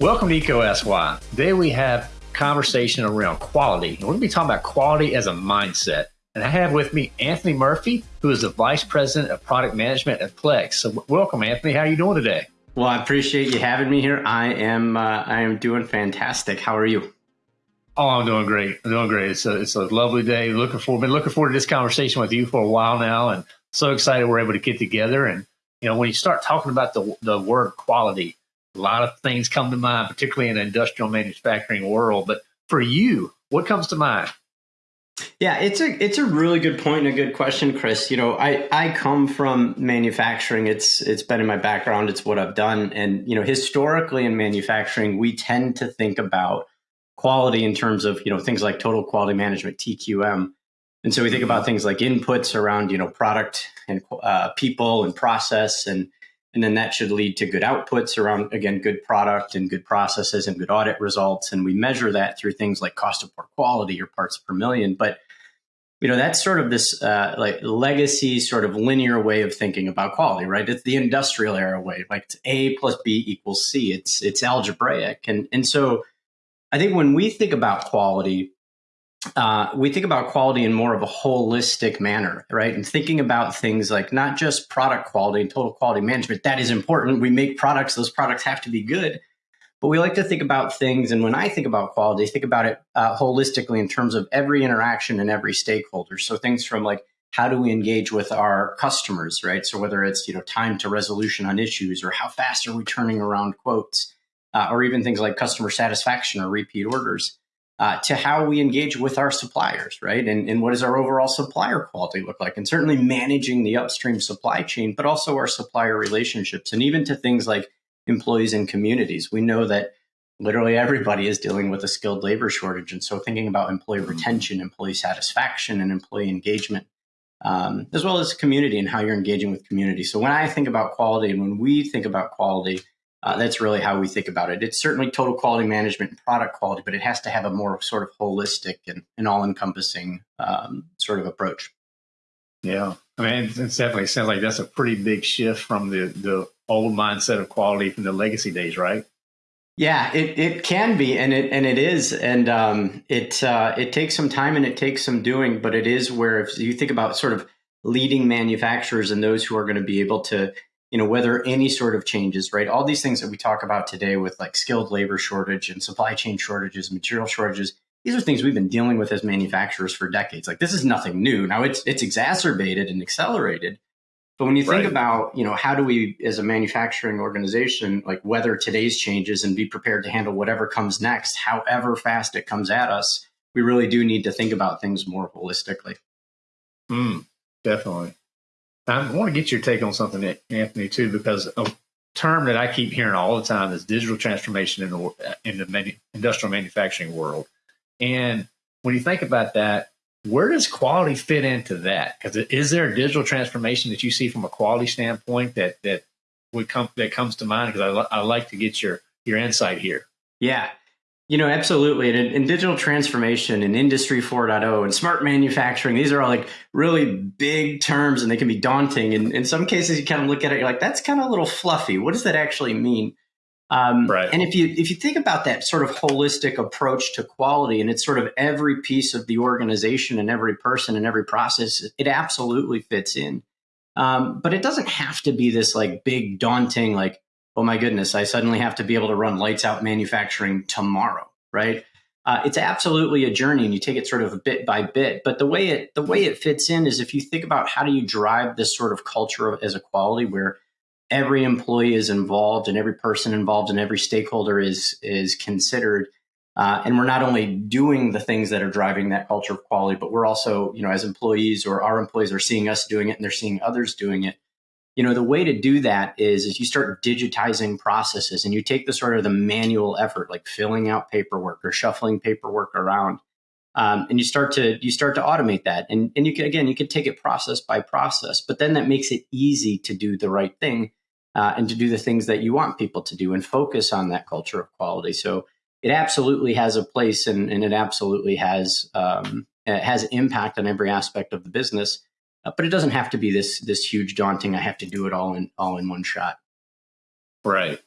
Welcome to EECO SY. Today we have conversation around quality. We're going to be talking about quality as a mindset. And I have with me Anthony Murphy, who is the Vice President of Product Management at Plex. So welcome, Anthony. How are you doing today? Well, I appreciate you having me here. I am uh, I am doing fantastic. How are you? Oh, I'm doing great. I'm doing great. It's a, it's a lovely day. Looking forward, been looking forward to this conversation with you for a while now, and so excited we're able to get together. And you know, when you start talking about the the word quality, a lot of things come to mind, particularly in the industrial manufacturing world. But for you, what comes to mind? Yeah, it's a it's a really good point and a good question, Chris. You know, I I come from manufacturing. It's it's been in my background. It's what I've done, and you know, historically in manufacturing, we tend to think about quality in terms of you know things like total quality management TQM, and so we think about things like inputs around you know product and uh, people and process and and then that should lead to good outputs around again good product and good processes and good audit results. And we measure that through things like cost of poor quality or parts per million. But you know that's sort of this uh, like legacy sort of linear way of thinking about quality right? It's the industrial era way like it's a plus b equals c. It's it's algebraic. And and so i think when we think about quality uh, we think about quality in more of a holistic manner, right? And thinking about things like not just product quality and total quality management. That is important. We make products; those products have to be good. But we like to think about things, and when I think about quality, think about it uh, holistically in terms of every interaction and every stakeholder. So things from like how do we engage with our customers, right? So whether it's you know time to resolution on issues, or how fast are we turning around quotes, uh, or even things like customer satisfaction or repeat orders uh, to how we engage with our suppliers, right? And, and what does our overall supplier quality look like? And certainly managing the upstream supply chain, but also our supplier relationships, and even to things like employees and communities. We know that literally everybody is dealing with a skilled labor shortage. And so thinking about employee mm-hmm. retention, employee satisfaction, and employee engagement, um, as well as community and how you're engaging with community. So when I think about quality and when we think about quality, uh, that's really how we think about it. It's certainly total quality management and product quality, but it has to have a more sort of holistic and, and all encompassing um, sort of approach. Yeah. I mean, it definitely sounds like that's a pretty big shift from the, the old mindset of quality from the legacy days, right? Yeah, it, it can be, and it and it is, and um, it uh, it takes some time and it takes some doing, but it is where if you think about sort of leading manufacturers and those who are going to be able to you know whether any sort of changes right? All these things that we talk about today with like skilled labor shortage and supply chain shortages material shortages these are things we've been dealing with as manufacturers for decades. Like this is nothing new. Now it's it's exacerbated and accelerated. But when you think right. about you know how do we as a manufacturing organization like weather today's changes and be prepared to handle whatever comes next however fast it comes at us we really do need to think about things more holistically. Mm, definitely I want to get your take on something, Anthony, too, because a term that I keep hearing all the time is digital transformation in the in the industrial manufacturing world. And when you think about that, where does quality fit into that? Because is there a digital transformation that you see from a quality standpoint that that would come that comes to mind? Because I, I like to get your your insight here. Yeah, you know, absolutely. And in, digital transformation and industry 4.0 and smart manufacturing, these are all like really big terms and they can be daunting. And in some cases, you kind of look at it, you're like, that's kind of a little fluffy. What does that actually mean? Um, right. And if you if you think about that sort of holistic approach to quality, and it's sort of every piece of the organization and every person and every process, it absolutely fits in. Um, but it doesn't have to be this like big daunting like oh my goodness, I suddenly have to be able to run lights out manufacturing tomorrow, right? Uh, it's absolutely a journey, and you take it sort of bit by bit. But the way it the way it fits in is if you think about how do you drive this sort of culture as a quality where every employee is involved and every person involved and every stakeholder is is considered. Uh, and we're not only doing the things that are driving that culture of quality, but we're also, you know, as employees or our employees are seeing us doing it and they're seeing others doing it you know the way to do that is is you start digitizing processes and you take the sort of the manual effort like filling out paperwork or shuffling paperwork around um, and you start to you start to automate that. And and you can again you can take it process by process but then that makes it easy to do the right thing uh, and to do the things that you want people to do and focus on that culture of quality. So it absolutely has a place and, and it absolutely has um, it has impact on every aspect of the business Uh, but it doesn't have to be this this huge daunting. I have to do it all in all in one shot. Right.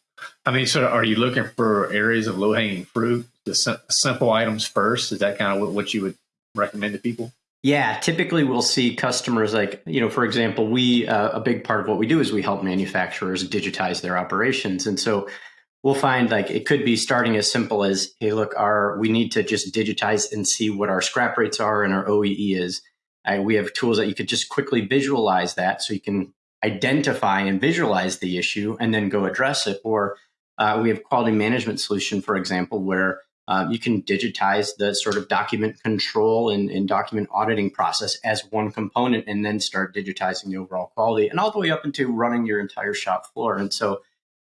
I mean, so are you looking for areas of low hanging fruit, the sim- simple items first? Is that kind of what, what you would recommend to people? Yeah, typically we'll see customers like, you know, for example, we, uh, a big part of what we do is we help manufacturers digitize their operations. And so we'll find like it could be starting as simple as, hey, look, our, we need to just digitize and see what our scrap rates are and our OEE is. Uh, we have tools that you could just quickly visualize that so you can identify and visualize the issue and then go address it. Or uh, we have quality management solution, for example, where uh, you can digitize the sort of document control and, and, document auditing process as one component and then start digitizing the overall quality and all the way up into running your entire shop floor. And so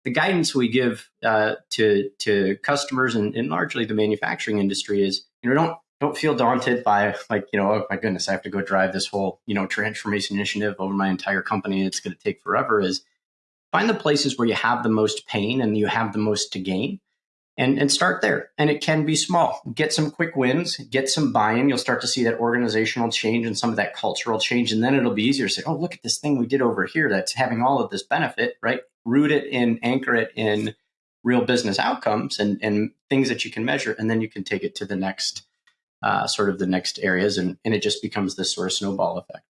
the guidance we give uh, to, to customers and, and largely the manufacturing industry is, you know, don't don't feel daunted by like you know oh my goodness i have to go drive this whole you know transformation initiative over my entire company it's going to take forever is find the places where you have the most pain and you have the most to gain and, and start there. And it can be small. Get some quick wins get some buy-in. You'll start to see that organizational change and some of that cultural change and then it'll be easier to say oh look at this thing we did over here that's having all of this benefit right? Root it in anchor it in real business outcomes and, and things that you can measure and then you can take it to the next uh, sort of the next areas, and, and it just becomes this sort of snowball effect.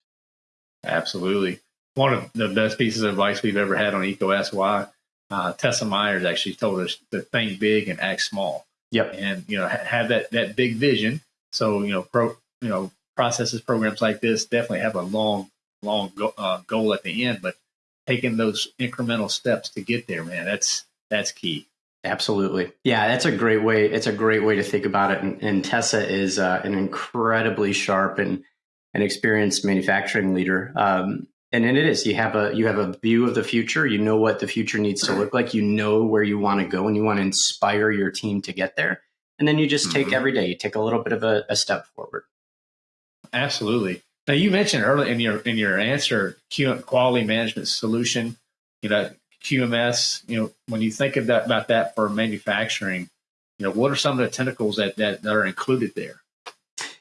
Absolutely. One of the best pieces of advice we've ever had on EECO SY, uh, Tessa Myers actually told us to think big and act small. Yep. And, you know, ha- have that, that big vision. So, you know, pro, you know, processes, programs like this definitely have a long, long go, uh, goal at the end, but taking those incremental steps to get there, man, that's, that's key. Absolutely. Yeah, that's a great way. It's a great way to think about it. And, and Tessa is uh, an incredibly sharp and, and experienced manufacturing leader. Um, and it is, you have a, you have a view of the future. You know what the future needs to look like. You know where you want to go and you want to inspire your team to get there. And then you just take mm-hmm. every day, you take a little bit of a, a step forward. Absolutely. Now you mentioned earlier in your, in your answer, quality management solution, you know, QMS, you know, when you think of that, about that for manufacturing, you know, what are some of the tentacles that, that, that are included there?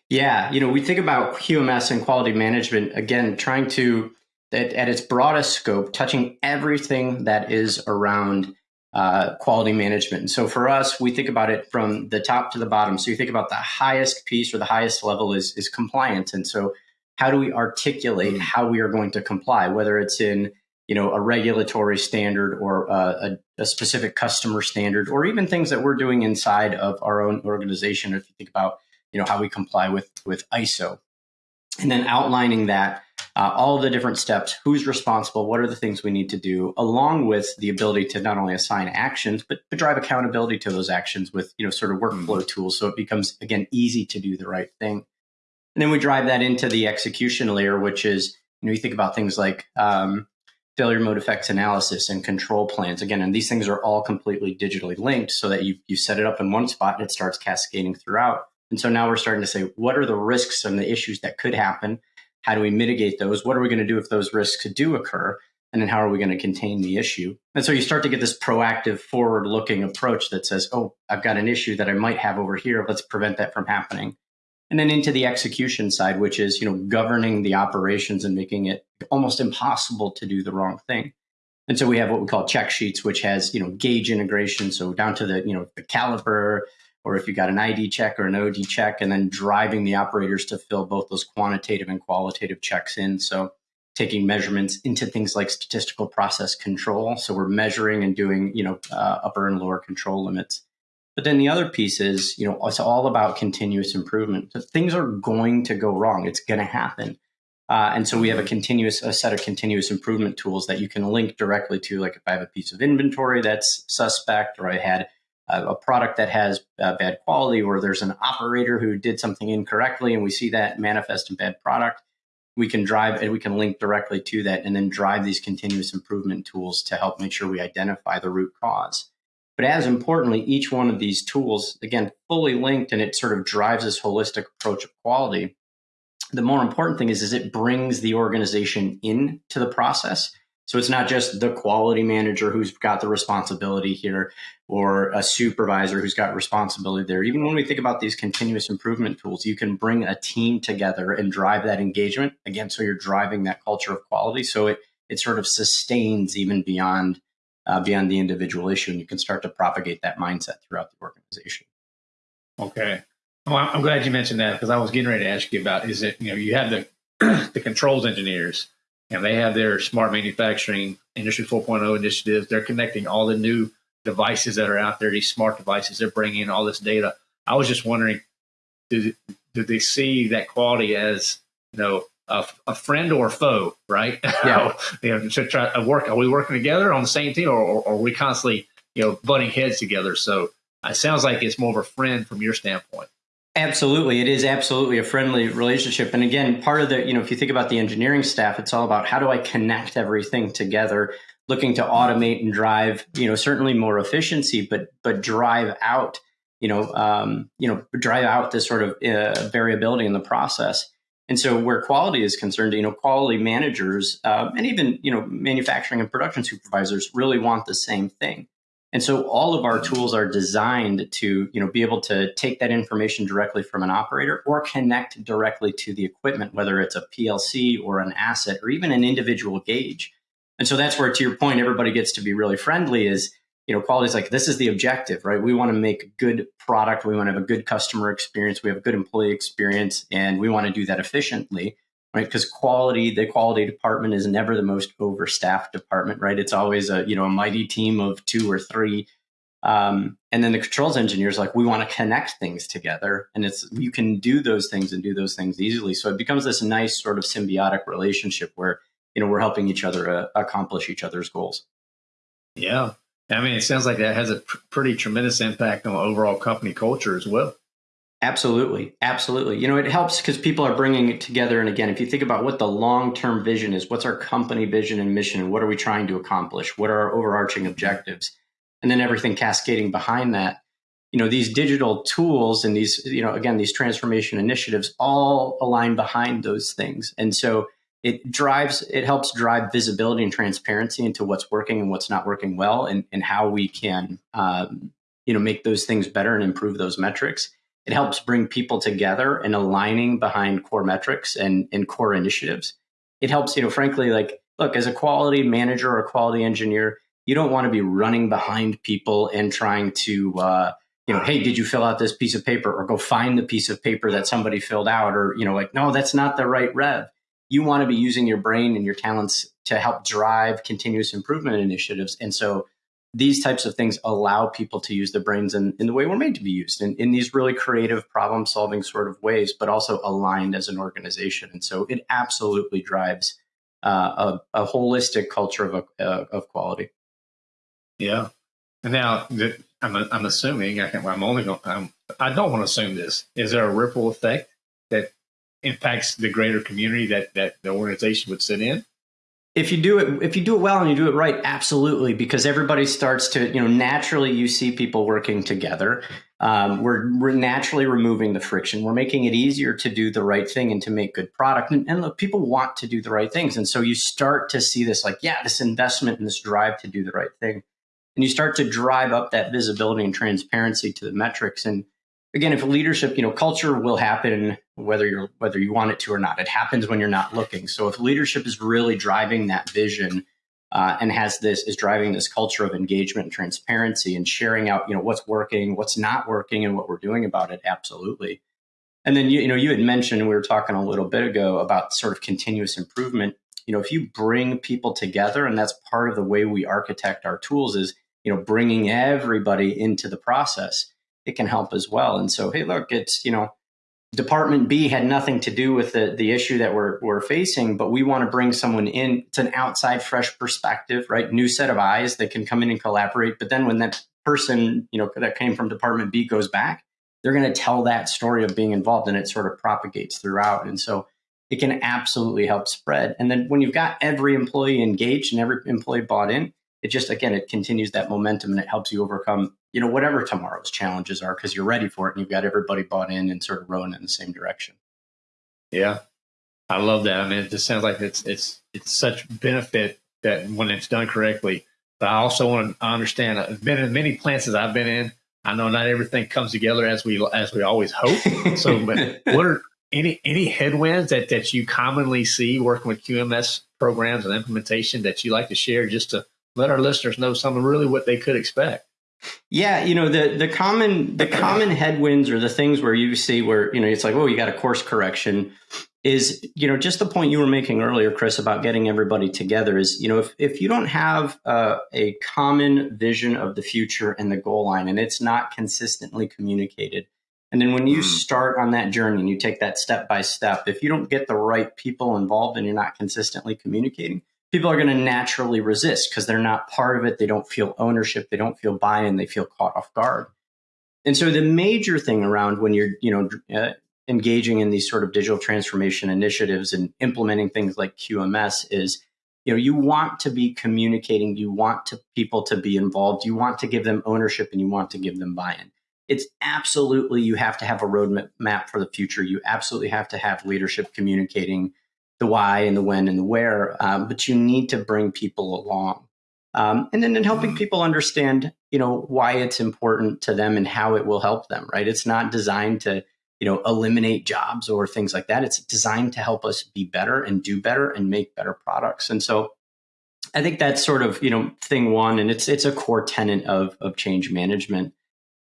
Yeah, you know, we think about QMS and quality management, again, trying to, at, at its broadest scope, touching everything that is around uh, quality management. And so for us, we think about it from the top to the bottom. So you think about the highest piece or the highest level is, is compliance. And so how do we articulate mm. how we are going to comply, whether it's in you know a regulatory standard or a, a, specific customer standard or even things that we're doing inside of our own organization if you think about you know how we comply with with iso and then outlining that uh, all the different steps who's responsible what are the things we need to do along with the ability to not only assign actions but, but drive accountability to those actions with you know sort of workflow mm-hmm. tools. So it becomes again easy to do the right thing. And then we drive that into the execution layer which is you know you think about things like um, failure mode effects analysis and control plans. Again, and these things are all completely digitally linked so that you, you set it up in one spot and it starts cascading throughout. And so now we're starting to say, what are the risks and the issues that could happen? How do we mitigate those? What are we going to do if those risks do occur? And then how are we going to contain the issue? And so you start to get this proactive, forward looking approach that says, oh, I've got an issue that I might have over here. Let's prevent that from happening and then into the execution side which is you know governing the operations and making it almost impossible to do the wrong thing. And so we have what we call check sheets which has you know gauge integration. So down to the you know the caliper or if you got an id check or an od check and then driving the operators to fill both those quantitative and qualitative checks in. So taking measurements into things like statistical process control. So we're measuring and doing you know uh, upper and lower control limits but then the other piece is, you know, it's all about continuous improvement. So things are going to go wrong. It's going to happen. Uh, and so we have a continuous a set of continuous improvement tools that you can link directly to. Like if I have a piece of inventory that's suspect, or I had a, a product that has uh, bad quality, or there's an operator who did something incorrectly, and we see that manifest in bad product, we can drive and we can link directly to that, and then drive these continuous improvement tools to help make sure we identify the root cause. But as importantly, each one of these tools, again, fully linked and it sort of drives this holistic approach of quality. The more important thing is, is it brings the organization into the process. So it's not just the quality manager who's got the responsibility here or a supervisor who's got responsibility there. Even when we think about these continuous improvement tools, you can bring a team together and drive that engagement. Again, so you're driving that culture of quality. So it, it sort of sustains even beyond uh, beyond the individual issue, and you can start to propagate that mindset throughout the organization. Okay. Well, I'm glad you mentioned that because I was getting ready to ask you about is it, you know, you have the the controls engineers and they have their smart manufacturing industry 4.0 initiatives. They're connecting all the new devices that are out there, these smart devices. They're bringing in all this data. I was just wondering, do, do they see that quality as, you know, a, a friend or a foe, right? Yeah. you know, to try to work. Are we working together on the same team or, or, or are we constantly, you know, butting heads together? So it sounds like it's more of a friend from your standpoint. Absolutely. It is absolutely a friendly relationship. And again, part of the, you know, if you think about the engineering staff, it's all about how do I connect everything together, looking to automate and drive, you know, certainly more efficiency, but, but drive out, you know, um, you know, drive out this sort of uh, variability in the process. And so where quality is concerned, you know, quality managers uh, and even, you know, manufacturing and production supervisors really want the same thing. And so all of our tools are designed to, you know, be able to take that information directly from an operator or connect directly to the equipment, whether it's a PLC or an asset or even an individual gauge. And so that's where, to your point, everybody gets to be really friendly is, you know, quality is like, this is the objective, right? We want to make a good product. We want to have a good customer experience. We have a good employee experience and we want to do that efficiently right? Because quality, the quality department is never the most overstaffed department, right? It's always a you know a mighty team of two or three. Um, and then the controls engineers like we want to connect things together, and it's you can do those things and do those things easily. So it becomes this nice sort of symbiotic relationship where you know we're helping each other uh, accomplish each other's goals. Yeah, I mean, it sounds like that has a pr- pretty tremendous impact on overall company culture as well. Absolutely. Absolutely. You know, it helps because people are bringing it together. And again, if you think about what the long term vision is, what's our company vision and mission, and what are we trying to accomplish? What are our overarching objectives? And then everything cascading behind that. You know, these digital tools and these, you know, again, these transformation initiatives all align behind those things. And so it drives, it helps drive visibility and transparency into what's working and what's not working well and, and how we can, um, you know, make those things better and improve those metrics it helps bring people together and aligning behind core metrics and, and core initiatives. It helps, you know, frankly, like, look, as a quality manager or a quality engineer, you don't want to be running behind people and trying to, uh, you know, hey, did you fill out this piece of paper or go find the piece of paper that somebody filled out or, you know, like, no, that's not the right rev. You want to be using your brain and your talents to help drive continuous improvement initiatives. And so these types of things allow people to use their brains in, in the way we're made to be used in, in these really creative problem solving sort of ways, but also aligned as an organization. And so it absolutely drives uh, a, a, holistic culture of, uh, of quality. Yeah. And now I'm, I'm assuming, I am only going I don't want to assume this. Is there a ripple effect that impacts the greater community that, that the organization would sit in? if you do it if you do it well and you do it right absolutely because everybody starts to you know naturally you see people working together. Um, we're, we're naturally removing the friction. We're making it easier to do the right thing and to make good product. And, and look people want to do the right things. And so you start to see this like yeah this investment and this drive to do the right thing. And you start to drive up that visibility and transparency to the metrics. And again, if leadership, you know, culture will happen whether you're whether you want it to or not. It happens when you're not looking. So if leadership is really driving that vision uh, and has this is driving this culture of engagement and transparency and sharing out, you know, what's working, what's not working, and what we're doing about it, absolutely. And then you, you know, you had mentioned we were talking a little bit ago about sort of continuous improvement. You know, if you bring people together, and that's part of the way we architect our tools, is you know, bringing everybody into the process it can help as well. And so, hey, look, it's, you know, Department B had nothing to do with the, the issue that we're, we're facing, but we want to bring someone in. It's an outside, fresh perspective, right? New set of eyes that can come in and collaborate. But then when that person, you know, that came from Department B goes back, they're going to tell that story of being involved and it sort of propagates throughout. And so it can absolutely help spread. And then when you've got every employee engaged and every employee bought in, it just again it continues that momentum and it helps you overcome you know whatever tomorrow's challenges are because you're ready for it and you've got everybody bought in and sort of rowing in the same direction yeah i love that i mean it just sounds like it's it's it's such benefit that when it's done correctly. But I also want to understand. I've been in many plants as I've been in. I know not everything comes together as we as we always hope. So, but what are any any headwinds that that you commonly see working with QMS programs and implementation that you like to share, just to let our listeners know some of really what they could expect? Yeah, you know the the common the common headwinds or the things where you see where you know it's like oh you got a course correction is you know just the point you were making earlier chris about getting everybody together is you know if, if you don't have uh, a common vision of the future and the goal line and it's not consistently communicated and then when you mm. start on that journey and you take that step by step if you don't get the right people involved and you're not consistently communicating people are going to naturally resist because they're not part of it they don't feel ownership they don't feel buy-in they feel caught off guard. And so the major thing around when you're you know uh, engaging in these sort of digital transformation initiatives and implementing things like QMS is you know you want to be communicating you want to people to be involved you want to give them ownership and you want to give them buy-in. It's absolutely you have to have a roadmap for the future you absolutely have to have leadership communicating the why and the when and the where um, but you need to bring people along um, and then in helping people understand you know why it's important to them and how it will help them right? It's not designed to you know eliminate jobs or things like that. It's designed to help us be better and do better and make better products. And so i think that's sort of you know thing one and it's it's a core tenet of of change management.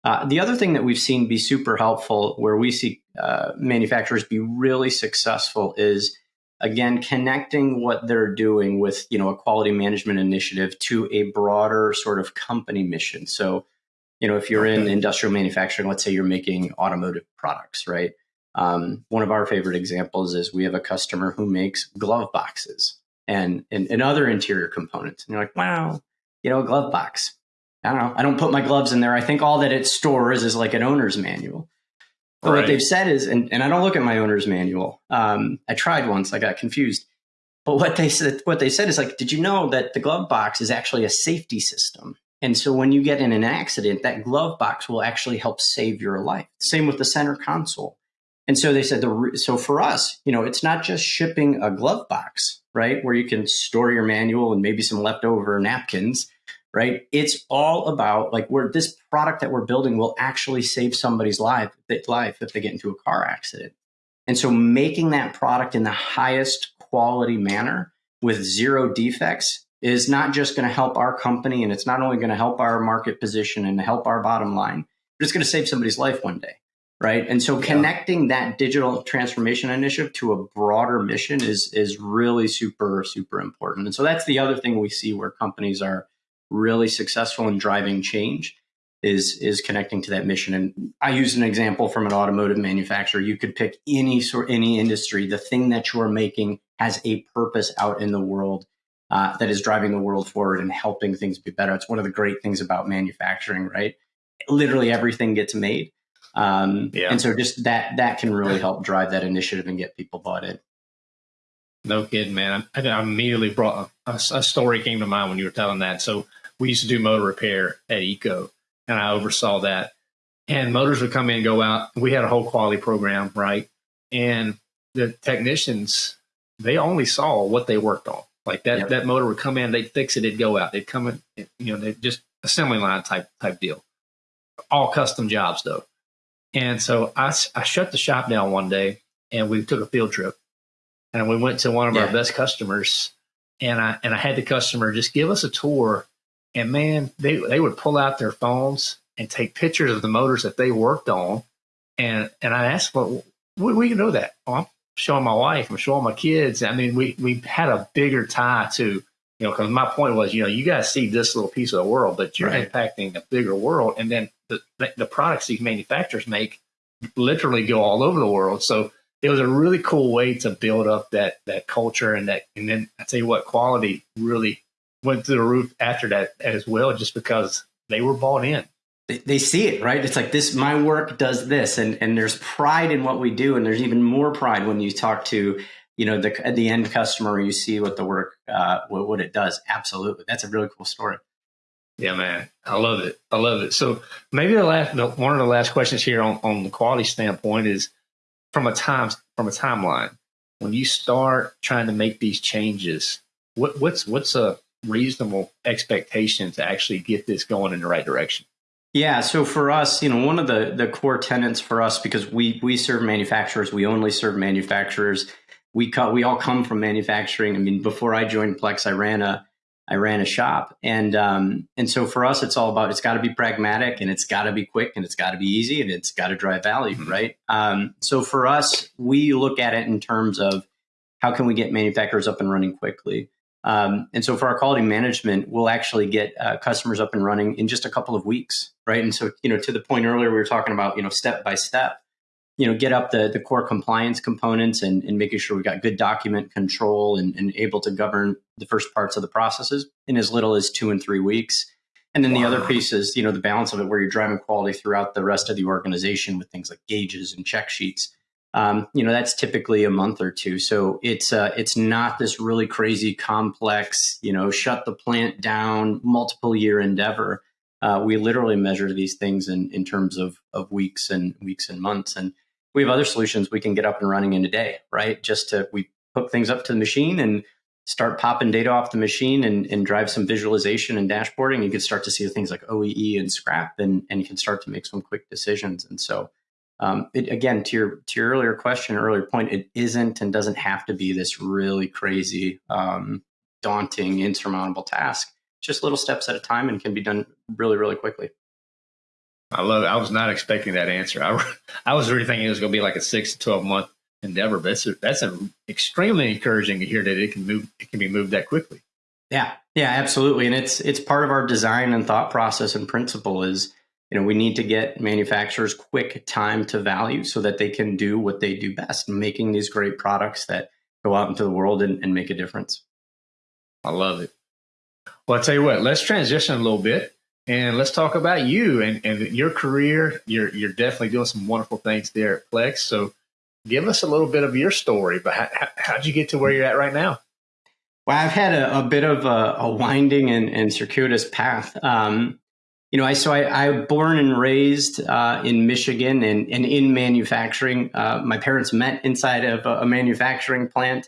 Uh, the other thing that we've seen be super helpful where we see uh, manufacturers be really successful is again connecting what they're doing with you know a quality management initiative to a broader sort of company mission so you know, if you're in industrial manufacturing, let's say you're making automotive products, right? Um, one of our favorite examples is we have a customer who makes glove boxes and, and, and other interior components. And you're like, wow, you know, a glove box. I don't know. I don't put my gloves in there. I think all that it stores is like an owner's manual. But right. what they've said is, and, and I don't look at my owner's manual. Um, I tried once, I got confused. But what they said, what they said is like, did you know that the glove box is actually a safety system? And so when you get in an accident, that glove box will actually help save your life. Same with the center console. And so they said, the, so for us, you know, it's not just shipping a glove box, right? Where you can store your manual and maybe some leftover napkins, right? It's all about like where this product that we're building will actually save somebody's life, life if they get into a car accident. And so making that product in the highest quality manner with zero defects is not just going to help our company and it's not only going to help our market position and help our bottom line, but it's going to save somebody's life one day. Right. And so connecting that digital transformation initiative to a broader mission is is really super, super important. And so that's the other thing we see where companies are really successful in driving change is is connecting to that mission. And I use an example from an automotive manufacturer. You could pick any sort any industry. The thing that you're making has a purpose out in the world uh, that is driving the world forward and helping things be better. It's one of the great things about manufacturing, right? Literally everything gets made. Um, yeah. And so just that that can really help drive that initiative and get people bought in. No kidding, man. I, I immediately brought a, a, story came to mind when you were telling that. So we used to do motor repair at EECO, and I oversaw that. And motors would come in, go out. We had a whole quality program, right? And the technicians, they only saw what they worked on. Like that, that motor would come in, they'd fix it, it'd go out. They'd come in, you know, they just assembly line type type deal. All custom jobs though. And so I, I shut the shop down one day and we took a field trip and we went to one of yeah. our best customers and I and I had the customer just give us a tour and man they they would pull out their phones and take pictures of the motors that they worked on and and I asked well we, we know that oh, I'm showing my wife, I'm showing my kids. I mean, we we had a bigger tie to, you know, because my point was, you know, you guys see this little piece of the world, but you're right. impacting a bigger world, and then the the products these manufacturers make literally go all over the world. So it was a really cool way to build up that that culture and that, and then I tell you what, quality really went through the roof after that as well, just because they were bought in. They, they see it right? It's like this my work does this and and there's pride in what we do and there's even more pride when you talk to you know the the end customer you see what the work uh what, what it does. Absolutely. That's a really cool story. Yeah man. I love it. I love it. So maybe the last one of the last questions here on on the quality standpoint is from a time from a timeline when you start trying to make these changes what, what's what's a reasonable expectation to actually get this going in the right direction? Yeah, so for us, you know, one of the the core tenets for us because we we serve manufacturers, we only serve manufacturers. We cut, we all come from manufacturing. I mean, before I joined Plex, I ran a I ran a shop, and um, and so for us, it's all about it's got to be pragmatic, and it's got to be quick, and it's got to be easy, and it's got to drive value, mm-hmm. right? Um, so for us, we look at it in terms of how can we get manufacturers up and running quickly. Um, and so for our quality management, we'll actually get uh, customers up and running in just a couple of weeks, right? And so you know, to the point earlier, we were talking about you know step by step you know, get up the, the core compliance components and, and making sure we've got good document control and, and able to govern the first parts of the processes in as little as two and three weeks. And then wow. the other piece is, you know, the balance of it where you're driving quality throughout the rest of the organization with things like gauges and check sheets. Um, you know, that's typically a month or two. So it's uh, it's not this really crazy complex, you know, shut the plant down, multiple year endeavor. Uh, we literally measure these things in, in terms of, of weeks and weeks and months. And we have other solutions we can get up and running in a day, right? Just to we hook things up to the machine and start popping data off the machine and, and drive some visualization and dashboarding. You can start to see things like OEE and scrap, and and you can start to make some quick decisions. And so, um, it, again, to your to your earlier question, earlier point, it isn't and doesn't have to be this really crazy, um, daunting, insurmountable task. Just little steps at a time, and can be done really, really quickly. I love it. I was not expecting that answer. I, I was really thinking it was going to be like a six to 12 month endeavor, but that's, a, that's a extremely encouraging to hear that it can move, it can be moved that quickly. Yeah, yeah, absolutely. And it's, it's part of our design and thought process and principle is, you know, we need to get manufacturers quick time to value so that they can do what they do best, making these great products that go out into the world and, and make a difference. I love it. Well, I'll tell you what, let's transition a little bit and let's talk about you and, and your career. You're you're definitely doing some wonderful things there at Plex. So give us a little bit of your story. But how, how'd you get to where you're at right now? Well, I've had a, a bit of a, a winding and, and, circuitous path. Um, you know, I so I, I born and raised uh, in Michigan and, and in manufacturing. Uh, my parents met inside of a, a manufacturing plant.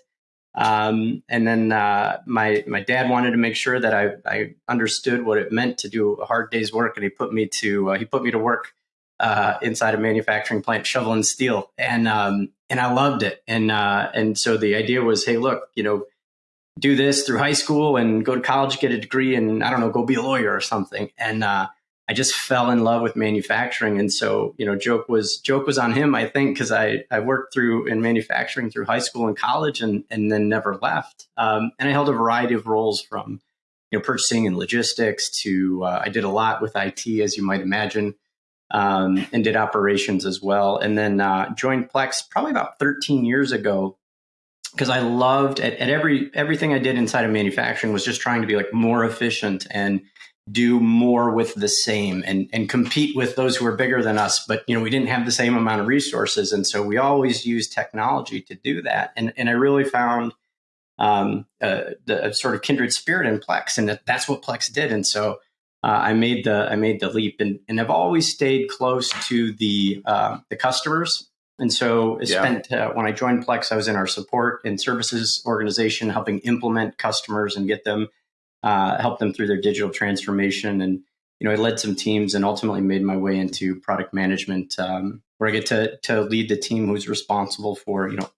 Um, and then uh, my my dad wanted to make sure that I, I understood what it meant to do a hard day's work, and he put me to uh, he put me to work uh, inside a manufacturing plant shoveling steel, and um, and I loved it. And uh, and so the idea was, hey, look, you know, do this through high school and go to college, get a degree, and I don't know, go be a lawyer or something. And uh, I just fell in love with manufacturing, and so you know, joke was joke was on him, I think, because I I worked through in manufacturing through high school and college, and and then never left. Um, and I held a variety of roles from you know purchasing and logistics to uh, I did a lot with IT, as you might imagine, um, and did operations as well. And then uh, joined Plex probably about 13 years ago because I loved at, at every everything I did inside of manufacturing was just trying to be like more efficient and do more with the same and, and compete with those who are bigger than us. But, you know, we didn't have the same amount of resources. And so we always use technology to do that. And, and I really found um, uh, the sort of kindred spirit in Plex and that, that's what Plex did. And so uh, I made the, I made the leap and, and have always stayed close to the, uh, the customers. And so I yeah. spent, uh, when I joined Plex, I was in our support and services organization, helping implement customers and get them uh, help them through their digital transformation. And you know, I led some teams and ultimately made my way into product management, um, where I get to to lead the team who's responsible for you know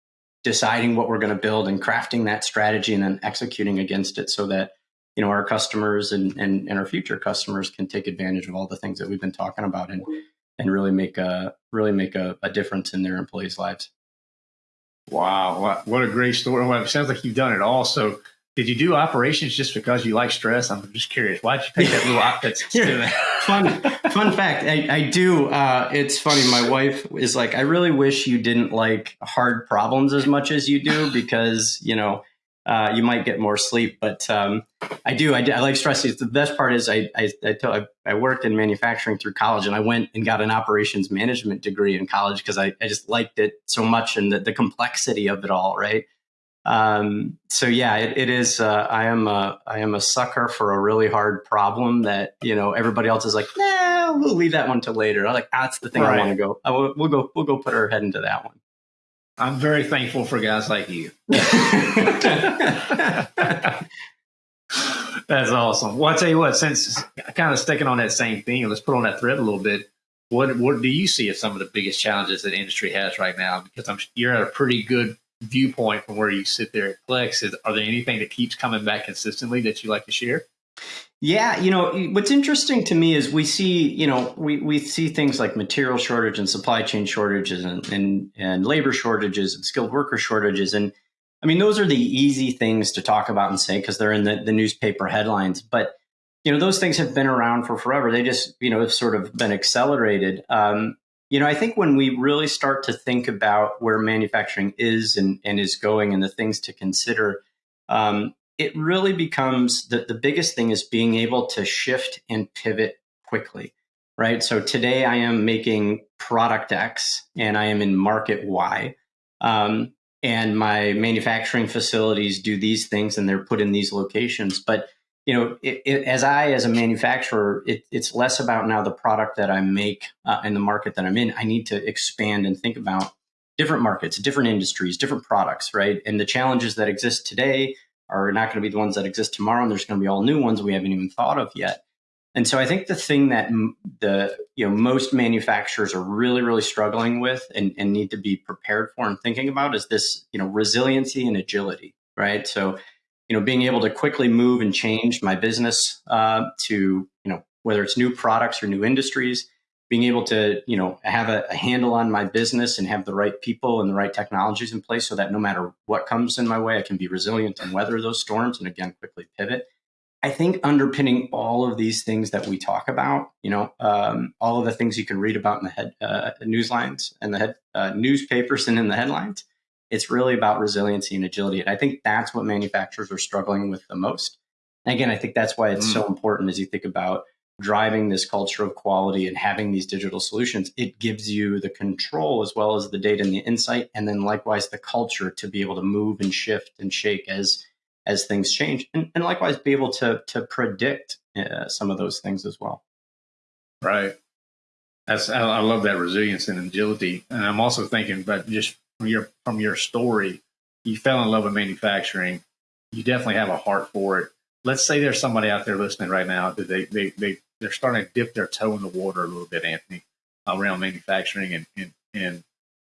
deciding what we're going to build and crafting that strategy and then executing against it, so that you know our customers and, and and our future customers can take advantage of all the things that we've been talking about and and really make a really make a, a difference in their employees' lives. Wow, what a great story! Well, it sounds like you've done it all. So did you do operations just because you like stress? I'm just curious. Why'd you pick that little outfit to do that? fun, fun fact. I, I do. Uh, it's funny. My wife is like, I really wish you didn't like hard problems as much as you do because, you know, uh, you might get more sleep. But um, I do. I, I, like stress. The best part is I, I, I, I, I worked in manufacturing through college and I went and got an operations management degree in college because I, I just liked it so much and the, the complexity of it all, right? Um, so yeah, it, it is. Uh, I am a I am a sucker for a really hard problem that you know everybody else is like, nah, we'll leave that one to later. I'm like, ah, that's the thing right. I want to go. I will, we'll go. We'll go put our head into that one. I'm very thankful for guys like you. That's awesome. Well, I tell you what, since kind of sticking on that same thing, let's put on that thread a little bit. What what do you see as some of the biggest challenges that industry has right now? Because I'm you're at a pretty good viewpoint from where you sit there at Plex. Is, are there anything that keeps coming back consistently that you like to share? Yeah, you know, what's interesting to me is we see, you know, we, we see things like material shortage and supply chain shortages and, and, and labor shortages and skilled worker shortages. And I mean, those are the easy things to talk about and say because they're in the, the newspaper headlines. But, you know, those things have been around for forever. They just, you know, have sort of been accelerated. Um, you know, I think when we really start to think about where manufacturing is and, and is going and the things to consider, um, it really becomes the, the biggest thing is being able to shift and pivot quickly, right? So today I am making product X and I am in market Y. Um, and my manufacturing facilities do these things and they're put in these locations. But you know, it, it, as I, as a manufacturer, it, it's less about now the product that I make uh, and the market that I'm in. I need to expand and think about different markets, different industries, different products, right? And the challenges that exist today are not going to be the ones that exist tomorrow, and there's going to be all new ones we haven't even thought of yet. And so I think the thing that the you know most manufacturers are really really struggling with and, and need to be prepared for and thinking about is this you know resiliency and agility, right? So you know being able to quickly move and change my business uh, to you know whether it's new products or new industries, being able to you know have a, a, handle on my business and have the right people and the right technologies in place so that no matter what comes in my way i can be resilient and weather those storms and again quickly pivot. I think underpinning all of these things that we talk about you know um, all of the things you can read about in the head uh, news lines and the head uh, newspapers and in the headlines it's really about resiliency and agility. And i think that's what manufacturers are struggling with the most. And again i think that's why it's mm. so important as you think about driving this culture of quality and having these digital solutions, it gives you the control as well as the data and the insight, and then likewise the culture to be able to move and shift and shake as as things change, and, and likewise be able to to predict uh, some of those things as well. Right. That's I, I love that resilience and agility, and I'm also thinking, but just from your from your story, you fell in love with manufacturing. You definitely have a heart for it let's say there's somebody out there listening right now that they, they, they, they're starting to dip their toe in the water a little bit, Anthony, around manufacturing. And, and, and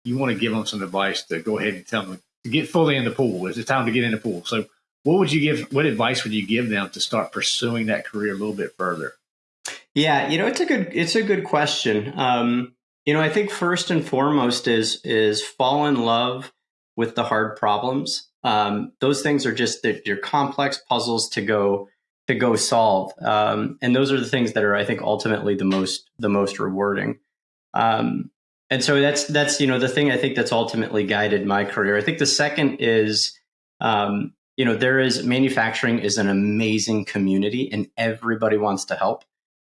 you want to give them some advice to go ahead and tell them to get fully in the pool. Is it time to get in the pool. So what would you give, what advice would you give them to start pursuing that career a little bit further? Yeah, you know, it's a good, it's a good question. Um, you know, I think first and foremost is, is fall in love with the hard problems um, those things are just they're complex puzzles to go to go solve, um, and those are the things that are, I think, ultimately the most the most rewarding. Um, and so that's that's you know the thing I think that's ultimately guided my career. I think the second is um, you know there is manufacturing is an amazing community, and everybody wants to help.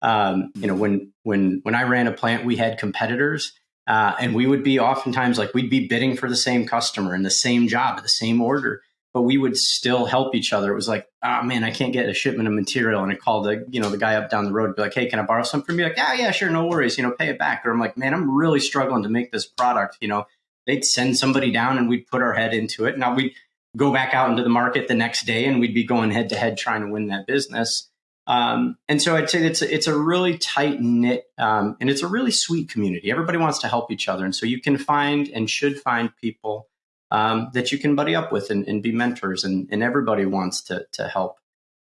Um, you know when when when I ran a plant, we had competitors uh, and we would be oftentimes like we'd be bidding for the same customer and the same job, the same order, but we would still help each other. It was like, oh man, I can't get a shipment of material. And I called the, you know, the guy up down the road and be like, hey, can I borrow some from you? Like, yeah, yeah, sure, no worries, you know, pay it back. Or I'm like, man, I'm really struggling to make this product. You know, they'd send somebody down and we'd put our head into it. Now we'd go back out into the market the next day and we'd be going head to head trying to win that business. Um, and so I'd say it's a, it's a really tight knit um, and it's a really sweet community. Everybody wants to help each other, and so you can find and should find people um, that you can buddy up with and, and be mentors, and, and, everybody wants to to help.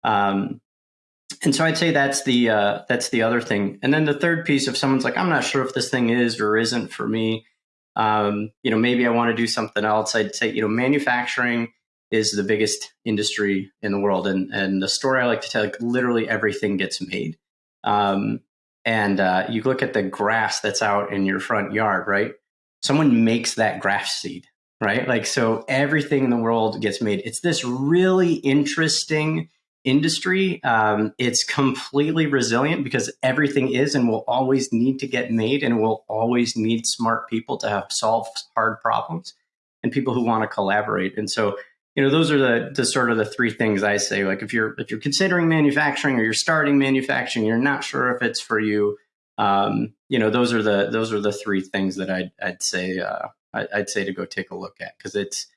Um, and so I'd say that's the uh, that's the other thing. And then the third piece, if someone's like, I'm not sure if this thing is or isn't for me, um, you know, maybe I want to do something else. I'd say, you know, manufacturing is the biggest industry in the world. And, and the story I like to tell, like literally everything gets made. Um, and uh, you look at the grass that's out in your front yard, right? Someone makes that grass seed, right? Like, so everything in the world gets made. It's this really interesting industry. Um, it's completely resilient because everything is and will always need to get made and will always need smart people to have solve hard problems and people who want to collaborate. And so you know those are the, the sort of the three things i say like if you're if you're considering manufacturing or you're starting manufacturing you're not sure if it's for you um, you know those are the those are the three things that i'd, I'd say uh, I, would say to go take a look at because it's,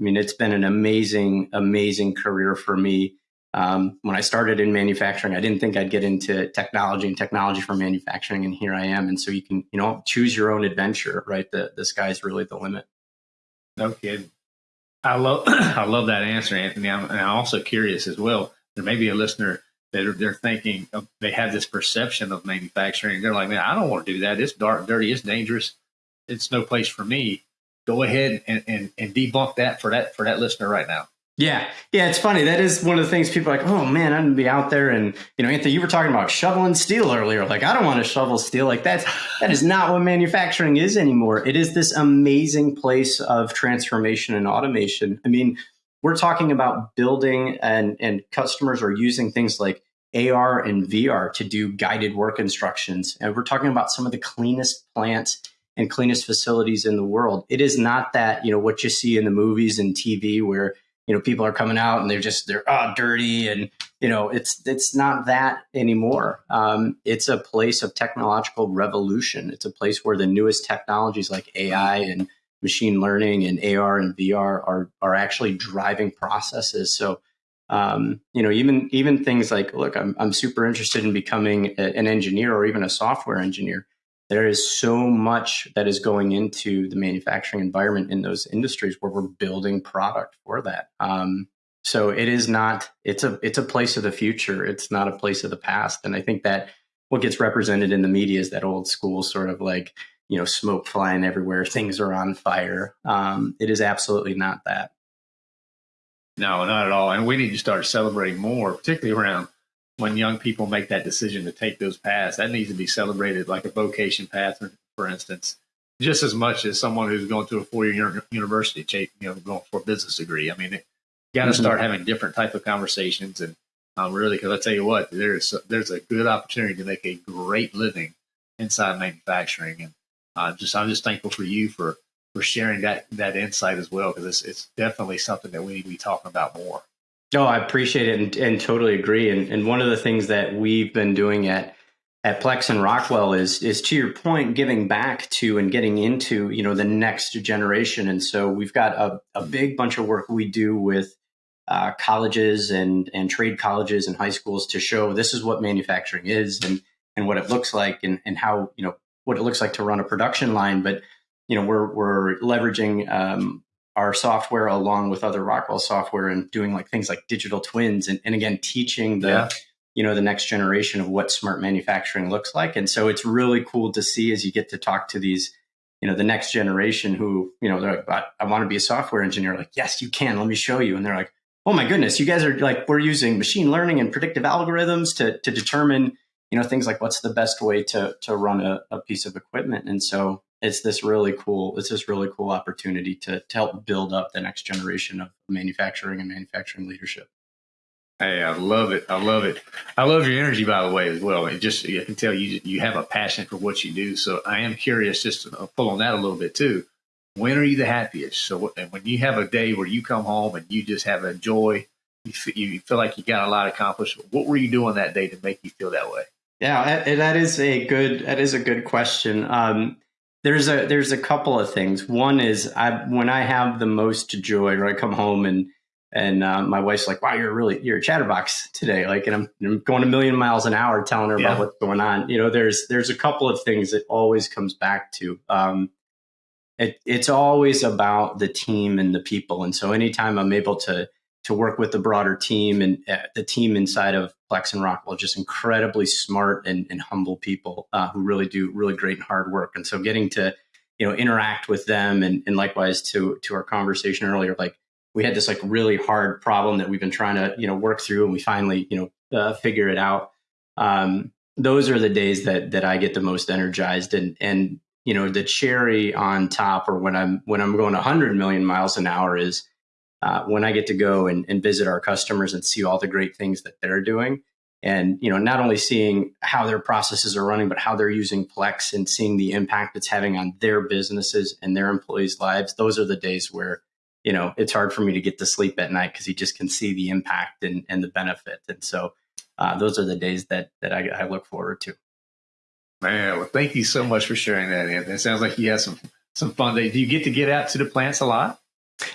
I mean, it's been an amazing, amazing career for me. Um, when I started in manufacturing, I didn't think I'd get into technology and technology for manufacturing, and here I am. And so you can, you know, choose your own adventure, right? The the sky's really the limit. No kidding. I love I love that answer, Anthony. I'm, and I'm also curious as well. There may be a listener that are, they're thinking of, they have this perception of manufacturing. They're like, man, I don't want to do that. It's dark, dirty, it's dangerous. It's no place for me. Go ahead and, and, and debunk that for that for that listener right now. Yeah, yeah, it's funny. That is one of the things people like, oh man, I'm gonna be out there and you know, Anthony, you were talking about shoveling steel earlier. Like, I don't want to shovel steel. Like that's that is not what manufacturing is anymore. It is this amazing place of transformation and automation. I mean, we're talking about building and and customers are using things like AR and VR to do guided work instructions. And we're talking about some of the cleanest plants and cleanest facilities in the world. It is not that, you know, what you see in the movies and TV where you know people are coming out and they're just they're oh, dirty and you know it's it's not that anymore. Um, it's a place of technological revolution. It's a place where the newest technologies like ai and machine learning and ar and vr are are actually driving processes. So um, you know even even things like look i'm, I'm super interested in becoming a, an engineer or even a software engineer there is so much that is going into the manufacturing environment in those industries where we're building product for that. Um, so it is not it's a it's a place of the future. It's not a place of the past. And I think that what gets represented in the media is that old school sort of like you know smoke flying everywhere, things are on fire. Um, it is absolutely not that. No, not at all. And we need to start celebrating more, particularly around when young people make that decision to take those paths, that needs to be celebrated like a vocation path, for instance, just as much as someone who's going to a four-year university, you know, going for a business degree. I mean, you got to mm-hmm. start having different type of conversations, and um, really, because I tell you what, there's there's a good opportunity to make a great living inside manufacturing, and uh, just I'm just thankful for you for for sharing that that insight as well, because it's it's definitely something that we need to be talking about more. No, I appreciate it and, and totally agree. And, and one of the things that we've been doing at at Plex and Rockwell is is to your point, giving back to and getting into you know the next generation. And so we've got a, a big bunch of work we do with uh, colleges and and trade colleges and high schools to show this is what manufacturing is and and what it looks like and and how you know what it looks like to run a production line. But you know we're we're leveraging um, our software along with other Rockwell software and doing like things like digital twins and, and again teaching the yeah. you know the next generation of what smart manufacturing looks like. And so it's really cool to see as you get to talk to these you know the next generation who you know they're like I, I want to be a software engineer like yes you can let me show you and they're like oh my goodness you guys are like we're using machine learning and predictive algorithms to to determine you know things like what's the best way to to run a, a piece of equipment and so it's this really cool it's this really cool opportunity to, to help build up the next generation of manufacturing and manufacturing leadership. Hey i love it. I love it. I love your energy by the way as well. It just i can tell you you have a passion for what you do. So i am curious just to pull on that a little bit too. When are you the happiest? So when you have a day where you come home and you just have a joy you feel, you feel like you got a lot accomplished what were you doing that day to make you feel that way? Yeah, that is a good that is a good question. Um, there's a there's a couple of things. One is I when I have the most joy, or I come home and and uh, my wife's like, "Wow, you're really you're a chatterbox today." Like, and I'm, I'm going a million miles an hour, telling her yeah. about what's going on. You know, there's there's a couple of things that always comes back to. Um, it, it's always about the team and the people, and so anytime I'm able to to work with the broader team and uh, the team inside of Plex and Rockwell, just incredibly smart and, and humble people uh, who really do really great and hard work. And so getting to, you know, interact with them and, and likewise to, to our conversation earlier, like we had this like really hard problem that we've been trying to, you know, work through and we finally, you know, uh, figure it out. Um, those are the days that, that I get the most energized and, and, you know, the cherry on top or when I'm, when I'm going hundred million miles an hour is, uh, when I get to go and, and visit our customers and see all the great things that they're doing. And you know, not only seeing how their processes are running, but how they're using Plex and seeing the impact it's having on their businesses and their employees' lives. Those are the days where you know it's hard for me to get to sleep at night because you just can see the impact and, and the benefit. And so, uh, those are the days that that I, I look forward to. Man, well, thank you so much for sharing that. Anthony. It sounds like you have some some fun days. Do you get to get out to the plants a lot?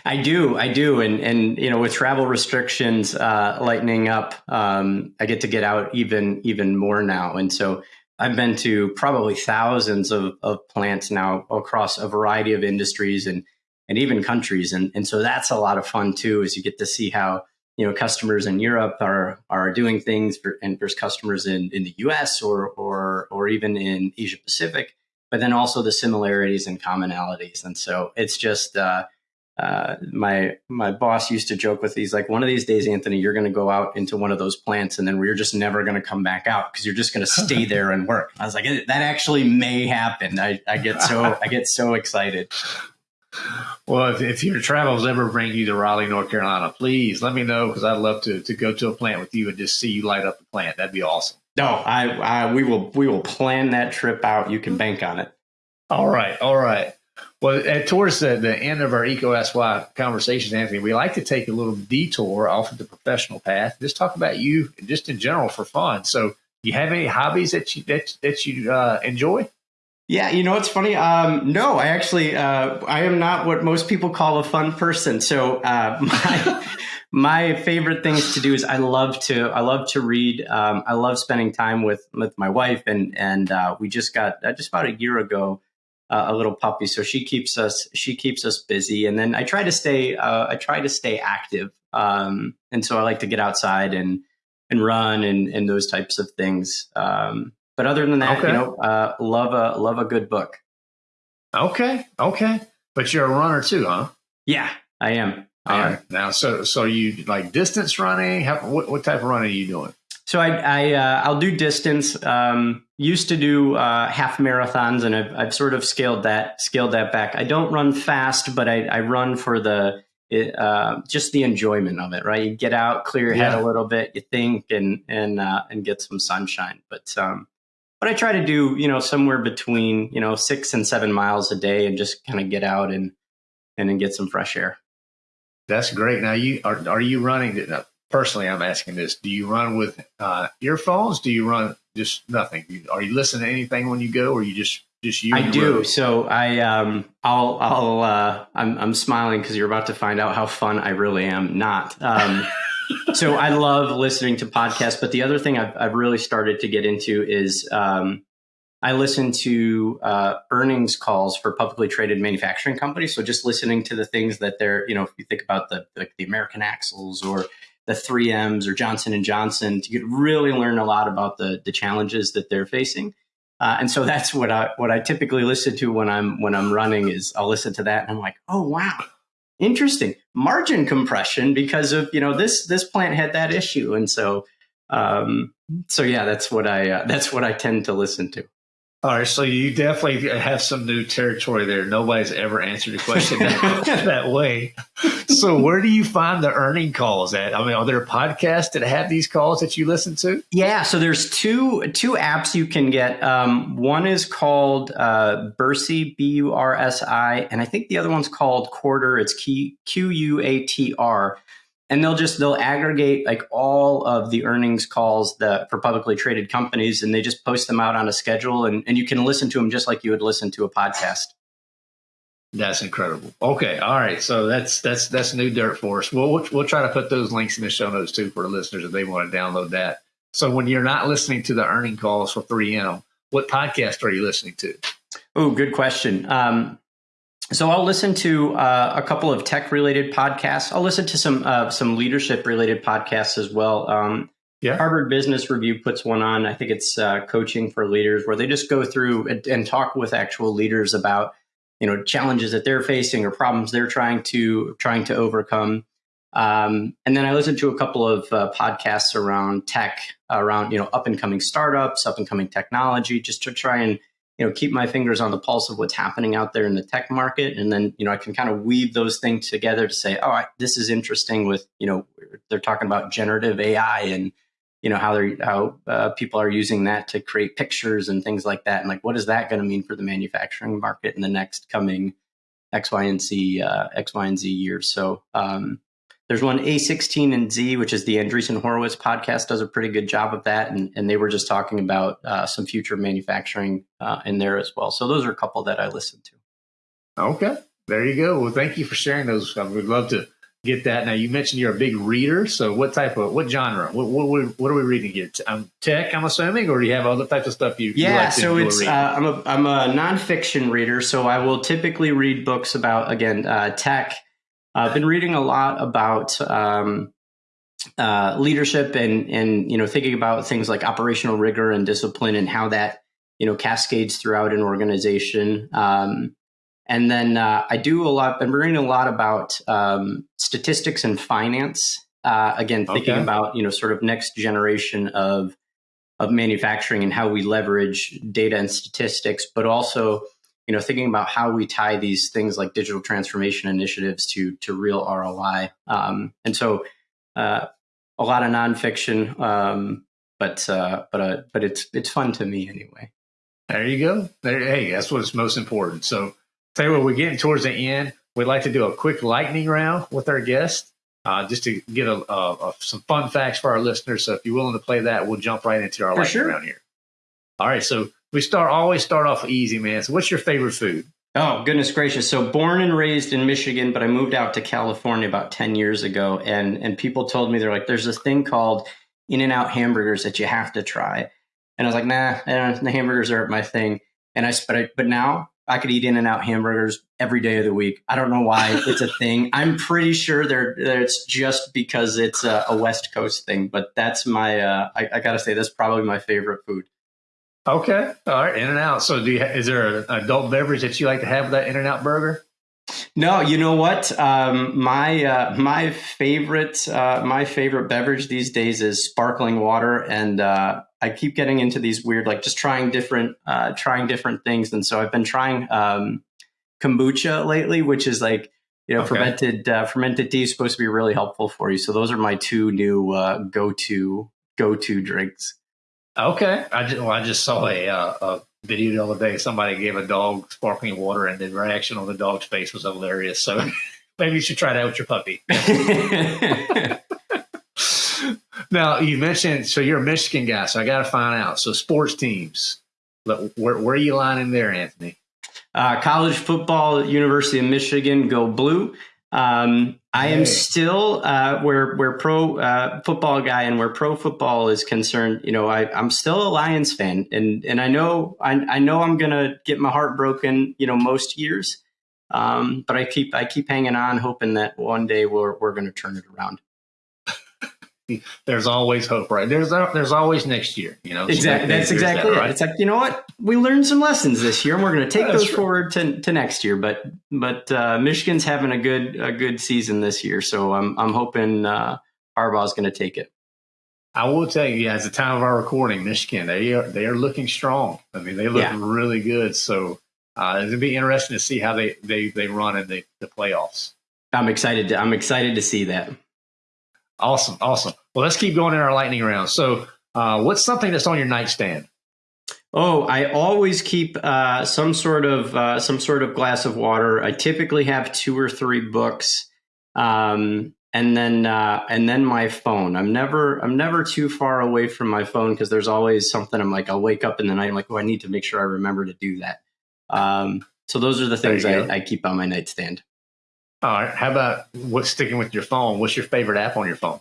I do, I do, and and you know, with travel restrictions uh, lightening up, um, I get to get out even even more now, and so I've been to probably thousands of, of plants now across a variety of industries and and even countries, and and so that's a lot of fun too, as you get to see how you know customers in Europe are are doing things, for, and there's customers in in the U.S. or or or even in Asia Pacific, but then also the similarities and commonalities, and so it's just. Uh, uh, my my boss used to joke with these like one of these days anthony you're going to go out into one of those plants and then we're just never going to come back out because you're just going to stay there and work. I was like that actually may happen. I, I get so i get so excited. Well if, if your travels ever bring you to raleigh north carolina please let me know because i'd love to, to go to a plant with you and just see you light up the plant. That'd be awesome. No I, I we will we will plan that trip out. You can bank on it. All right all right well, at, towards the, the end of our EECO Ask Why conversation, Anthony, we like to take a little detour off of the professional path. Just talk about you, just in general, for fun. So, do you have any hobbies that you that that you uh, enjoy? Yeah, you know what's funny? Um, no, I actually uh, I am not what most people call a fun person. So uh, my my favorite things to do is I love to I love to read. Um, I love spending time with with my wife, and and uh, we just got uh, just about a year ago uh, a little puppy, so she keeps us she keeps us busy. And then I try to stay uh, I try to stay active, um, and so I like to get outside and and run and and those types of things. Um, but other than that, okay. you know, uh, love a love a good book. Okay, okay, but you're a runner too, huh? Yeah, I am. I All am. right. Now, so so you like distance running? How, what what type of running are you doing? So I, I uh, I'll do distance. Um, used to do uh, half marathons, and I've, I've sort of scaled that scaled that back. I don't run fast, but I, I run for the uh, just the enjoyment of it. Right, you get out, clear your yeah. head a little bit, you think, and and uh, and get some sunshine. But um, but I try to do you know somewhere between you know six and seven miles a day, and just kind of get out and and then get some fresh air. That's great. Now you are are you running? Personally, I'm asking this: Do you run with uh, earphones? Do you run just nothing? Are you listening to anything when you go, or you just just you? I do. Road? So I um I'll I'll uh, I'm I'm smiling because you're about to find out how fun I really am. Not. Um, so I love listening to podcasts, but the other thing I've I've really started to get into is um, I listen to uh, earnings calls for publicly traded manufacturing companies. So just listening to the things that they're, you know, if you think about the like the American Axles or the 3Ms or Johnson and Johnson to get really learn a lot about the the challenges that they're facing. Uh, and so that's what I what I typically listen to when I'm when I'm running is I'll listen to that and I'm like, oh wow, interesting margin compression because of you know this this plant had that issue, and so um, so yeah, that's what I uh, that's what I tend to listen to. All right, so you definitely have some new territory there. Nobody's ever answered a question that, that, way. So, where do you find the earning calls at? I mean, are there podcasts that have these calls that you listen to? Yeah, so there's two two apps you can get. Um, one is called uh, Bursi, B U R S I, and I think the other one's called Quartr. It's Q U A T R and they'll just they'll aggregate like all of the earnings calls that for publicly traded companies and they just post them out on a schedule and, and you can listen to them just like you would listen to a podcast. That's incredible. Okay all right so that's that's that's new dirt for us. We'll, we'll, we'll try to put those links in the show notes too for the listeners if they want to download that. So when you're not listening to the earning calls for 3m what podcast are you listening to? Oh good question. Um, so I'll listen to uh, a couple of tech related podcasts. I'll listen to some uh, some leadership related podcasts as well. Um, yeah. Harvard Business Review puts one on. I think it's uh, coaching for leaders, where they just go through and, and, talk with actual leaders about you know challenges that they're facing or problems they're trying to trying to overcome. Um, and then I listen to a couple of uh, podcasts around tech, around you know up and coming startups, up and coming technology, just to try and you know keep my fingers on the pulse of what's happening out there in the tech market. And then you know i can kind of weave those things together to say oh I, this is interesting with you know they're talking about generative ai and you know how they're how uh, people are using that to create pictures and things like that. And like what is that going to mean for the manufacturing market in the next coming x y and z uh, x y and z years? So um, there's one A16 and Z, which is the Andreessen Horowitz podcast, does a pretty good job of that. And, and they were just talking about uh, some future manufacturing uh, in there as well. So those are a couple that I listen to. Okay, there you go. Well, thank you for sharing those. I would love to get that. Now, you mentioned you're a big reader. So, what type of what genre? What what, what are we reading here? Um, tech, I'm assuming, or do you have other types of stuff you? Yeah, you like so it's uh, I'm a I'm a nonfiction reader. So I will typically read books about again uh, tech. I've been reading a lot about um, uh, leadership and and you know thinking about things like operational rigor and discipline and how that you know cascades throughout an organization. Um, and then uh, I do a lot. I'm reading a lot about um, statistics and finance. Uh, again, thinking okay. about you know sort of next generation of of manufacturing and how we leverage data and statistics, but also you know thinking about how we tie these things like digital transformation initiatives to to real ROI. Um, and so uh, a lot of nonfiction, um, but uh, but uh, but it's it's fun to me anyway. There you go. There, hey, that's what's most important. So Tell you what, we're getting towards the end. We'd like to do a quick lightning round with our guest, uh, just to get a, a, a, some fun facts for our listeners. So if you're willing to play that, we'll jump right into our lightning sure. round here. All right, so we start always start off easy, man. So what's your favorite food? Oh, goodness gracious. So born and raised in Michigan, but I moved out to California about 10 years ago. And, and people told me, they're like, there's this thing called In-N-Out hamburgers that you have to try. And I was like, nah, the hamburgers aren't my thing. And I, but, I, but now I could eat In-N-Out hamburgers every day of the week. I don't know why it's a thing. I'm pretty sure they're, it's just because it's a, a, West Coast thing, but that's my, uh, I, I got to say, that's probably my favorite food. Okay. All right. In and Out. So do you, is there an adult beverage that you like to have with that In and Out burger? No, you know what? Um, my uh, my favorite uh, my favorite beverage these days is sparkling water, and uh, I keep getting into these weird, like just trying different uh, trying different things. And so I've been trying um, kombucha lately, which is like you know okay. fermented uh, fermented tea is supposed to be really helpful for you. So those are my two new uh, go to go to drinks. Okay, I just well, I just saw a, a video the other day. Somebody gave a dog sparkling water, and the reaction on the dog's face was hilarious. So maybe you should try that with your puppy. now you mentioned so you're a Michigan guy, so I got to find out. So sports teams, where, where are you lining there, Anthony? Uh, college football, University of Michigan, go blue. Um, I am still uh, where where pro uh, football guy and where pro football is concerned. You know, I, I'm still a Lions fan, and and I know I, I know I'm gonna get my heart broken. You know, most years, um, but I keep I keep hanging on, hoping that one day we're we're gonna turn it around there's always hope, right? There's there's always next year, you know. Exactly. So That's exactly that, it. Right? It's like you know what we learned some lessons this year, and we're going to take those true. forward to, to next year. But but uh, Michigan's having a good a good season this year, so I'm I'm hoping uh, Harbaugh's going to take it. I will tell you, yeah, at the time of our recording, Michigan they are they are looking strong. I mean, they look yeah. really good. So uh, it'll be interesting to see how they they they run in the, the playoffs. I'm excited. To, I'm excited to see that. Awesome, awesome. Well, let's keep going in our lightning round. So, uh, what's something that's on your nightstand? Oh, I always keep uh, some sort of uh, some sort of glass of water. I typically have two or three books, um, and then uh, and then my phone. I'm never I'm never too far away from my phone because there's always something. I'm like I'll wake up in the night. I'm like, oh, I need to make sure I remember to do that. Um, so those are the things I, I keep on my nightstand. All right. How about what's sticking with your phone? What's your favorite app on your phone?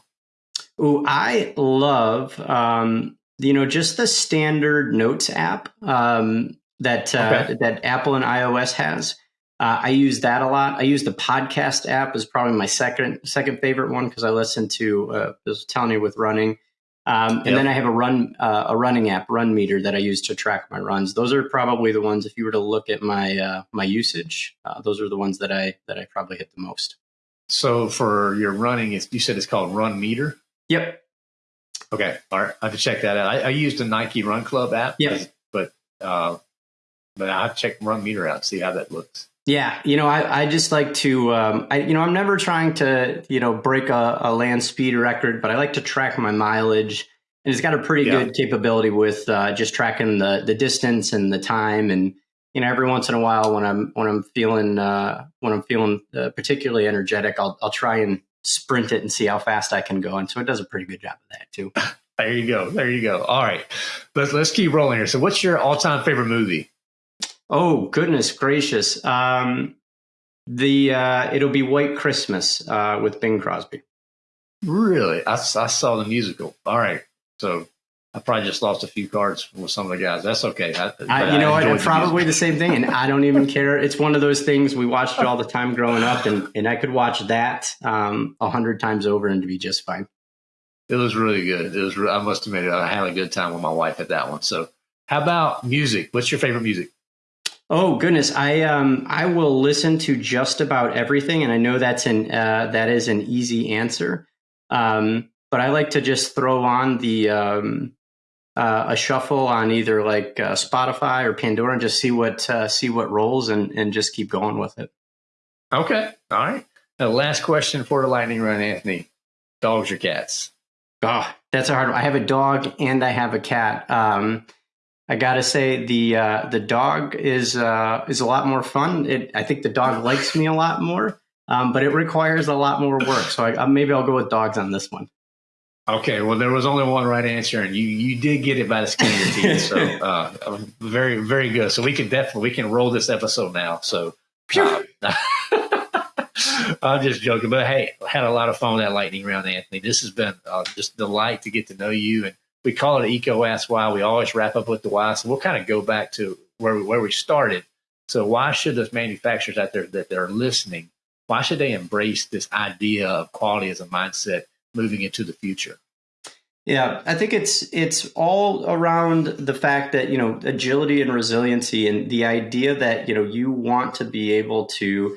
Oh, I love um, you know just the standard Notes app um, that uh, okay. that Apple and iOS has. Uh, I use that a lot. I use the podcast app is probably my second second favorite one because I listen to uh, was telling you with running. Um, and yep. then I have a run uh, a running app, Runmeter, that I use to track my runs. Those are probably the ones. If you were to look at my uh, my usage, uh, those are the ones that I that I probably hit the most. So for your running, you said it's called Runmeter. Yep. Okay. All right. I have to check that out. I, I used a Nike Run Club app. Yep. But uh, but I have to check Runmeter out see how that looks. Yeah, you know, I, I just like to, um, I, you know, I'm never trying to, you know, break a, a, land speed record, but I like to track my mileage, and it's got a pretty yeah. good capability with uh, just tracking the the distance and the time, and you know, every once in a while when I'm when I'm feeling uh, when I'm feeling uh, particularly energetic, I'll I'll try and sprint it and see how fast I can go, and so it does a pretty good job of that too. there you go, there you go. All right, let's let's keep rolling here. So, what's your all time favorite movie? Oh goodness gracious! Um, The uh, it'll be White Christmas uh, with Bing Crosby. Really, I, I saw the musical. All right, so I probably just lost a few cards with some of the guys. That's okay. I, I, you know what? The probably the same thing, and I don't even care. It's one of those things we watched all the time growing up, and, and I could watch that um, a um, hundred times over and to be just fine. It was really good. It was. I must admit, I had a good time with my wife at that one. So, how about music? What's your favorite music? Oh goodness, I um I will listen to just about everything, and I know that's an uh, that is an easy answer. Um, but I like to just throw on the um, uh, a shuffle on either like uh, Spotify or Pandora and just see what uh, see what rolls and and just keep going with it. Okay, all right. The last question for the lightning round, Anthony: dogs or cats? Oh, that's a hard one. I have a dog and I have a cat. Um, I gotta say the uh, the dog is uh, is a lot more fun. It, I think the dog likes me a lot more, um, but it requires a lot more work. So I, maybe I'll go with dogs on this one. Okay, well there was only one right answer, and you you did get it by the skin of your teeth. So uh, very very good. So we can definitely we can roll this episode now. So. Uh, I'm just joking, but hey, had a lot of fun with that lightning round, Anthony. This has been uh, just delight to get to know you and we call it EECO Ask Why. We always wrap up with the why. So we'll kind of go back to where we, where we started. So why should those manufacturers out there that they're listening, why should they embrace this idea of quality as a mindset moving into the future? Yeah, I think it's it's all around the fact that you know agility and resiliency, and the idea that you know you want to be able to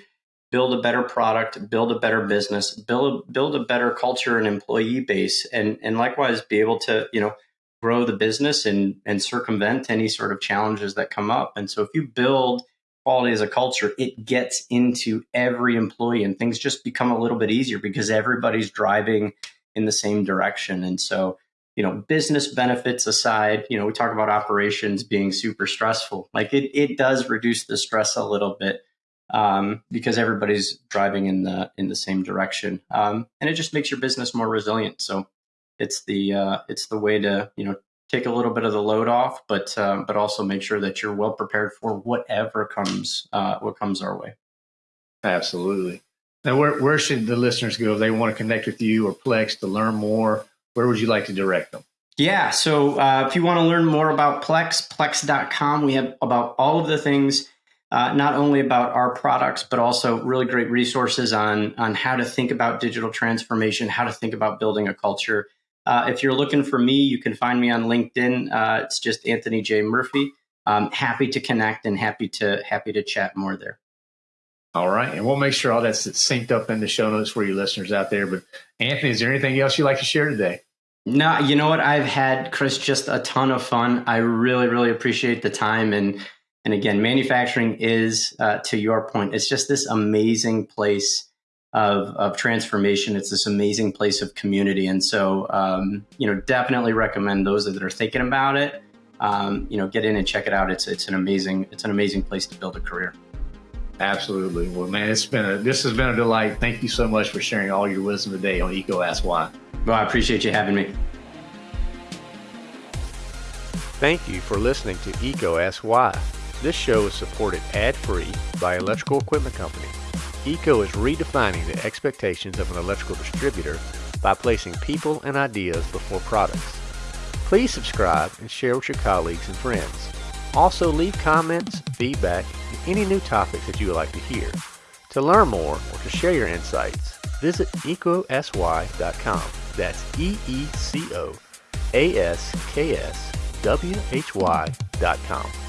build a better product, build a better business, build a, build a better culture and employee base, and and likewise be able to you know grow the business and and circumvent any sort of challenges that come up. And so if you build quality as a culture, it gets into every employee, and things just become a little bit easier because everybody's driving in the same direction. And so you know business benefits aside you know we talk about operations being super stressful like it, it does reduce the stress a little bit um, because everybody's driving in the in the same direction, um, and it just makes your business more resilient. So it's the uh, it's the way to you know take a little bit of the load off, but uh, but also make sure that you're well prepared for whatever comes uh, what comes our way. Absolutely. Now, where where should the listeners go if they want to connect with you or Plex to learn more? Where would you like to direct them? Yeah. So uh, if you want to learn more about Plex, Plex.com, we have about all of the things uh, not only about our products, but also really great resources on, on how to think about digital transformation, how to think about building a culture. Uh, if you're looking for me, you can find me on LinkedIn. Uh, it's just Anthony J. Murphy. I'm happy to connect and happy to happy to chat more there. All right, and we'll make sure all that's synced up in the show notes for you listeners out there. But Anthony, is there anything else you'd like to share today? No, you know what? I've had Chris just a ton of fun. I really, really appreciate the time and and again, manufacturing is, uh, to your point, it's just this amazing place of, of transformation. It's this amazing place of community. And so, um, you know, definitely recommend those that are thinking about it, um, you know, get in and check it out. It's, it's an amazing, it's an amazing place to build a career. Absolutely. Well, man, it's been a, this has been a delight. Thank you so much for sharing all your wisdom today on EECO Ask Why. Well, I appreciate you having me. Thank you for listening to EECO Ask Why. This show is supported ad-free by Electrical Equipment Company. EECO is redefining the expectations of an electrical distributor by placing people and ideas before products. Please subscribe and share with your colleagues and friends. Also leave comments, feedback, and any new topics that you would like to hear. To learn more or to share your insights, visit eecoaskwhy.com. That's E-E-C-O A-S-K-S W-H-Y dot com.